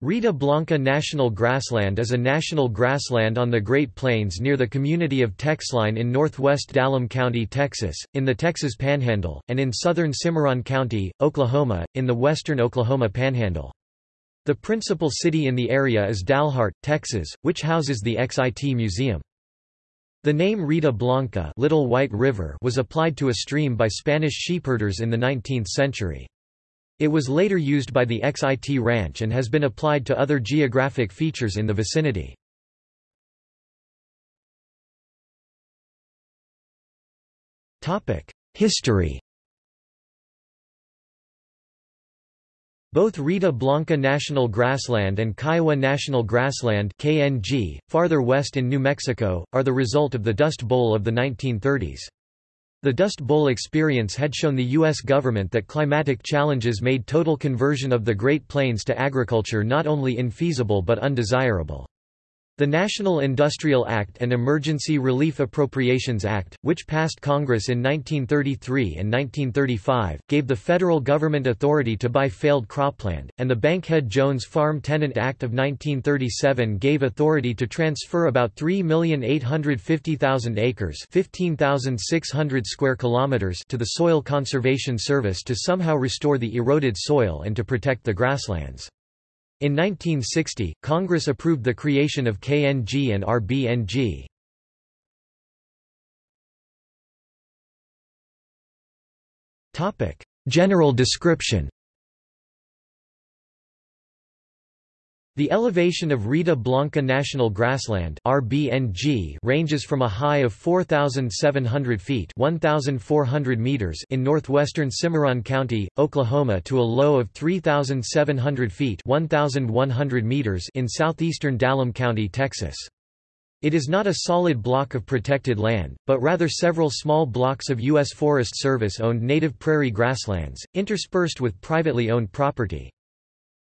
Rita Blanca National Grassland is a national grassland on the Great Plains near the community of Texline in northwest Dallam County, Texas, in the Texas Panhandle, and in southern Cimarron County, Oklahoma, in the western Oklahoma Panhandle. The principal city in the area is Dalhart, Texas, which houses the XIT Museum. The name Rita Blanca Little White River was applied to a stream by Spanish sheepherders in the 19th century. It was later used by the XIT Ranch and has been applied to other geographic features in the vicinity. History Both Rita Blanca National Grassland and Kiowa National Grassland KNG, farther west in New Mexico, are the result of the Dust Bowl of the 1930s. The Dust Bowl experience had shown the U.S. government that climatic challenges made total conversion of the Great Plains to agriculture not only infeasible but undesirable. The National Industrial Act and Emergency Relief Appropriations Act, which passed Congress in 1933 and 1935, gave the federal government authority to buy failed cropland, and the Bankhead-Jones Farm Tenant Act of 1937 gave authority to transfer about 3,850,000 acres 15,600 square kilometers to the Soil Conservation Service to somehow restore the eroded soil and to protect the grasslands. In 1960, Congress approved the creation of KNG and RBNG. General description The elevation of Rita Blanca National Grassland RBNG ranges from a high of 4,700 feet 1,400 meters in northwestern Cimarron County, Oklahoma to a low of 3,700 feet 1,100 meters in southeastern Dallam County, Texas. It is not a solid block of protected land, but rather several small blocks of U.S. Forest Service-owned native prairie grasslands, interspersed with privately owned property.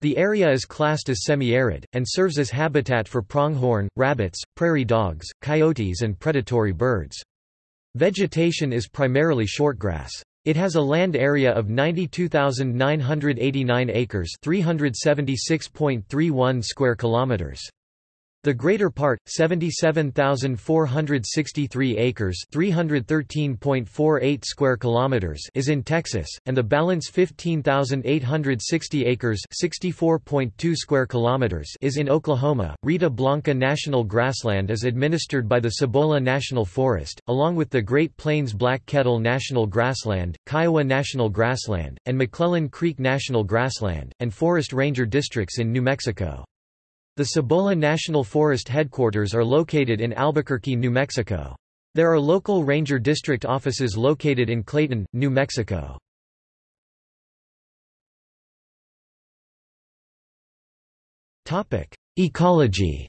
The area is classed as semi-arid, and serves as habitat for pronghorn, rabbits, prairie dogs, coyotes and predatory birds. Vegetation is primarily shortgrass. It has a land area of 92,989 acres 376.31 square kilometers. The greater part, 77,463 acres (313.48 square kilometers) is in Texas, and the balance 15,860 acres (64.2 square kilometers) is in Oklahoma. Rita Blanca National Grassland is administered by the Cibola National Forest, along with the Great Plains Black Kettle National Grassland, Kiowa National Grassland, and McClellan Creek National Grassland, and Forest Ranger districts in New Mexico. The Cibola National Forest headquarters are located in Albuquerque, New Mexico. There are local ranger district offices located in Clayton, New Mexico. Ecology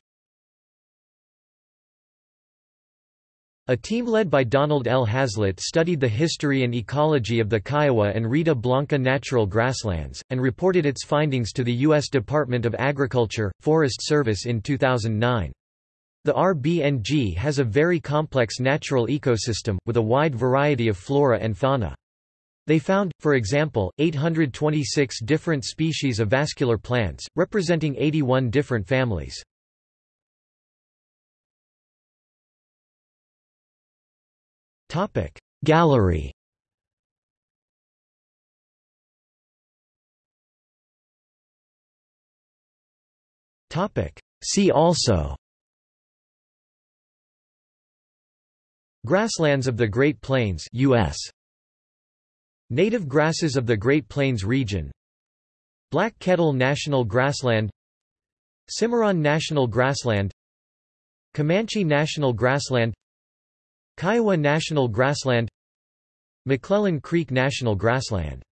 A team led by Donald L. Hazlitt studied the history and ecology of the Kiowa and Rita Blanca natural grasslands, and reported its findings to the U.S. Department of Agriculture, Forest Service in 2009. The RBNG has a very complex natural ecosystem, with a wide variety of flora and fauna. They found, for example, 826 different species of vascular plants, representing 81 different families. Topic. Gallery. Topic. See also. Grasslands of the Great Plains US Native grasses of the Great Plains region. Black Kettle National Grassland. Cimarron National Grassland. Comanche National Grassland Kiowa National Grassland McClellan Creek National Grassland